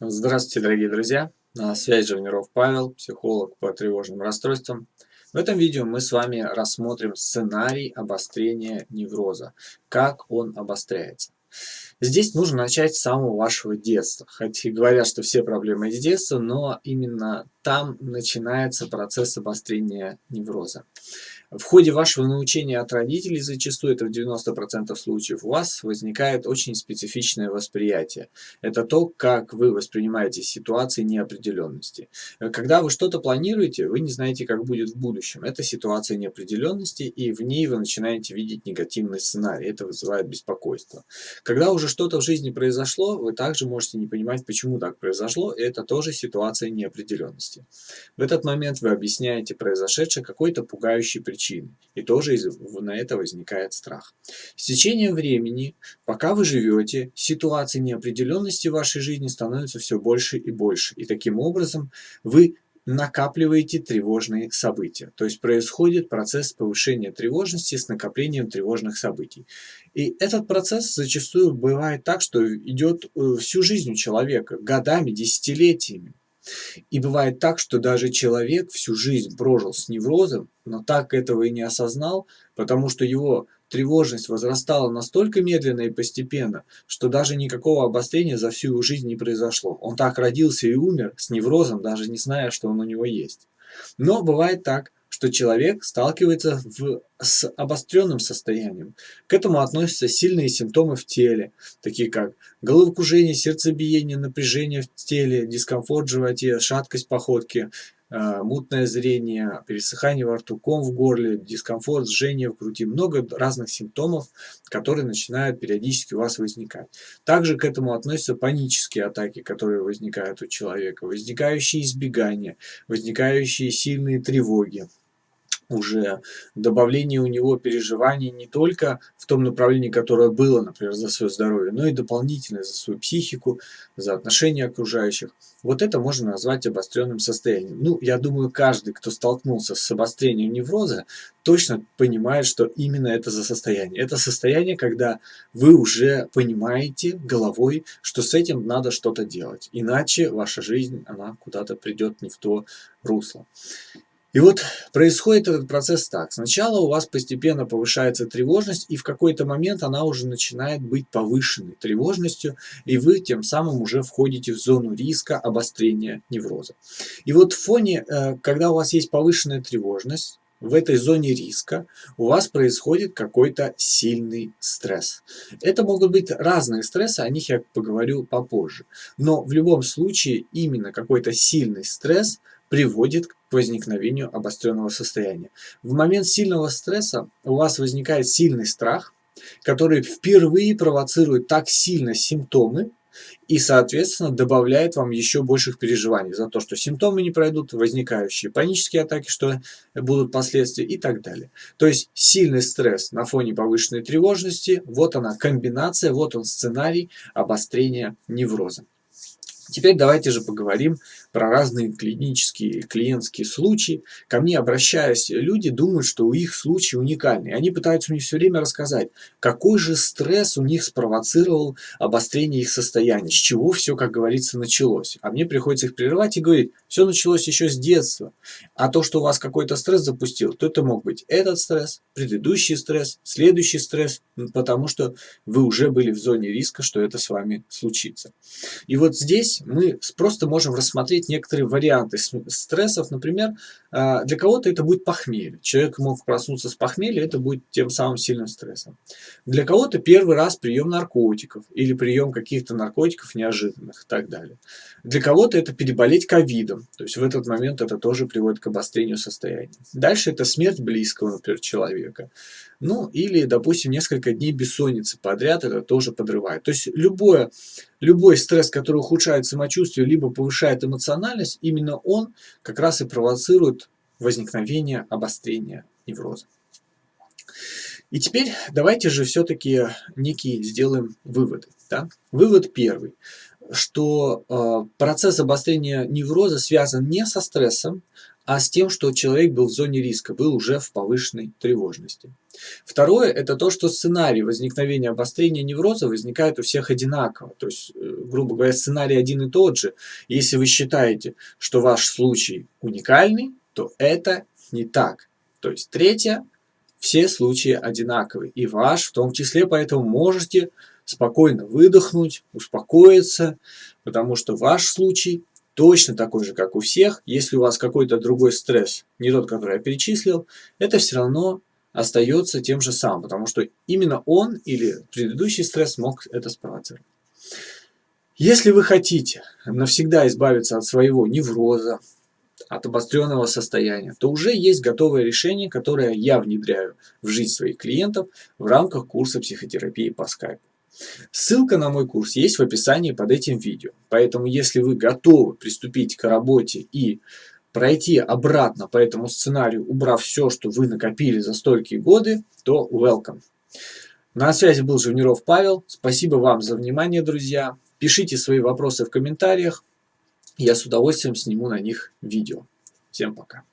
Здравствуйте, дорогие друзья! На связи Живниров Павел, психолог по тревожным расстройствам. В этом видео мы с вами рассмотрим сценарий обострения невроза, как он обостряется. Здесь нужно начать с самого вашего детства. Хотя говорят, что все проблемы из детства, но именно там начинается процесс обострения невроза. В ходе вашего научения от родителей, зачастую это в 90% случаев, у вас возникает очень специфичное восприятие. Это то, как вы воспринимаете ситуации неопределенности. Когда вы что-то планируете, вы не знаете, как будет в будущем. Это ситуация неопределенности, и в ней вы начинаете видеть негативный сценарий. Это вызывает беспокойство. Когда уже что-то в жизни произошло, вы также можете не понимать, почему так произошло, и это тоже ситуация неопределенности. В этот момент вы объясняете произошедшее какой-то пугающей причиной причины. И тоже на это возникает страх. С течением времени, пока вы живете, ситуации неопределенности в вашей жизни становятся все больше и больше. И таким образом вы накапливаете тревожные события. То есть происходит процесс повышения тревожности с накоплением тревожных событий. И этот процесс зачастую бывает так, что идет э, всю жизнь у человека, годами, десятилетиями. И бывает так, что даже человек всю жизнь прожил с неврозом, но так этого и не осознал, потому что его тревожность возрастала настолько медленно и постепенно, что даже никакого обострения за всю его жизнь не произошло. Он так родился и умер с неврозом, даже не зная, что он у него есть. Но бывает так, что человек сталкивается в, с обостренным состоянием. К этому относятся сильные симптомы в теле, такие как головокружение, сердцебиение, напряжение в теле, дискомфорт в животе, шаткость походки, э, мутное зрение, пересыхание во рту, ком в горле, дискомфорт, жжение в груди. Много разных симптомов, которые начинают периодически у вас возникать. Также к этому относятся панические атаки, которые возникают у человека, возникающие избегания, возникающие сильные тревоги уже добавление у него переживаний не только в том направлении, которое было, например, за свое здоровье, но и дополнительно за свою психику, за отношения окружающих. Вот это можно назвать обостренным состоянием. Ну, я думаю, каждый, кто столкнулся с обострением невроза, точно понимает, что именно это за состояние. Это состояние, когда вы уже понимаете головой, что с этим надо что-то делать. Иначе ваша жизнь, она куда-то придет не в то русло. И вот происходит этот процесс так. Сначала у вас постепенно повышается тревожность, и в какой-то момент она уже начинает быть повышенной тревожностью, и вы тем самым уже входите в зону риска обострения невроза. И вот в фоне, э, когда у вас есть повышенная тревожность, в этой зоне риска у вас происходит какой-то сильный стресс. Это могут быть разные стрессы, о них я поговорю попозже. Но в любом случае именно какой-то сильный стресс приводит к возникновению обостренного состояния. В момент сильного стресса у вас возникает сильный страх, который впервые провоцирует так сильно симптомы, и, соответственно, добавляет вам еще больших переживаний за то, что симптомы не пройдут, возникающие панические атаки, что будут последствия и так далее. То есть сильный стресс на фоне повышенной тревожности, вот она комбинация, вот он сценарий обострения невроза. Теперь давайте же поговорим про разные клинические, клиентские случаи. Ко мне обращаясь, люди думают, что у их случай уникальный. Они пытаются мне все время рассказать, какой же стресс у них спровоцировал обострение их состояния, с чего все, как говорится, началось. А мне приходится их прерывать и говорить, все началось еще с детства. А то, что у вас какой-то стресс запустил, то это мог быть этот стресс, предыдущий стресс, следующий стресс, потому что вы уже были в зоне риска, что это с вами случится. И вот здесь мы просто можем рассмотреть некоторые варианты стрессов. Например, а, для кого-то это будет похмелье. Человек мог проснуться с похмелья, это будет тем самым сильным стрессом. Для кого-то первый раз прием наркотиков или прием каких-то наркотиков неожиданных и так далее. Для кого-то это переболеть ковидом. То есть в этот момент это тоже приводит к обострению состояния. Дальше это смерть близкого, например, человека. Ну или, допустим, несколько дней бессонницы подряд это тоже подрывает. То есть любое, любой стресс, который ухудшает самочувствие, либо повышает эмоциональность, именно он как раз и провоцирует возникновение обострения невроза. И теперь давайте же все-таки некие сделаем выводы. Да? Вывод первый что э, процесс обострения невроза связан не со стрессом, а с тем, что человек был в зоне риска, был уже в повышенной тревожности. Второе – это то, что сценарий возникновения обострения невроза возникает у всех одинаково. То есть, э, грубо говоря, сценарий один и тот же. Если вы считаете, что ваш случай уникальный, то это не так. То есть, третье – все случаи одинаковые. И ваш в том числе, поэтому можете спокойно выдохнуть, успокоиться, потому что ваш случай точно такой же, как у всех. Если у вас какой-то другой стресс, не тот, который я перечислил, это все равно остается тем же самым, потому что именно он или предыдущий стресс мог это спровоцировать. Если вы хотите навсегда избавиться от своего невроза, от обостренного состояния, то уже есть готовое решение, которое я внедряю в жизнь своих клиентов в рамках курса психотерапии по скайпу. Ссылка на мой курс есть в описании под этим видео. Поэтому, если вы готовы приступить к работе и пройти обратно по этому сценарию, убрав все, что вы накопили за столькие годы, то welcome. На связи был Живниров Павел. Спасибо вам за внимание, друзья. Пишите свои вопросы в комментариях. Я с удовольствием сниму на них видео. Всем пока.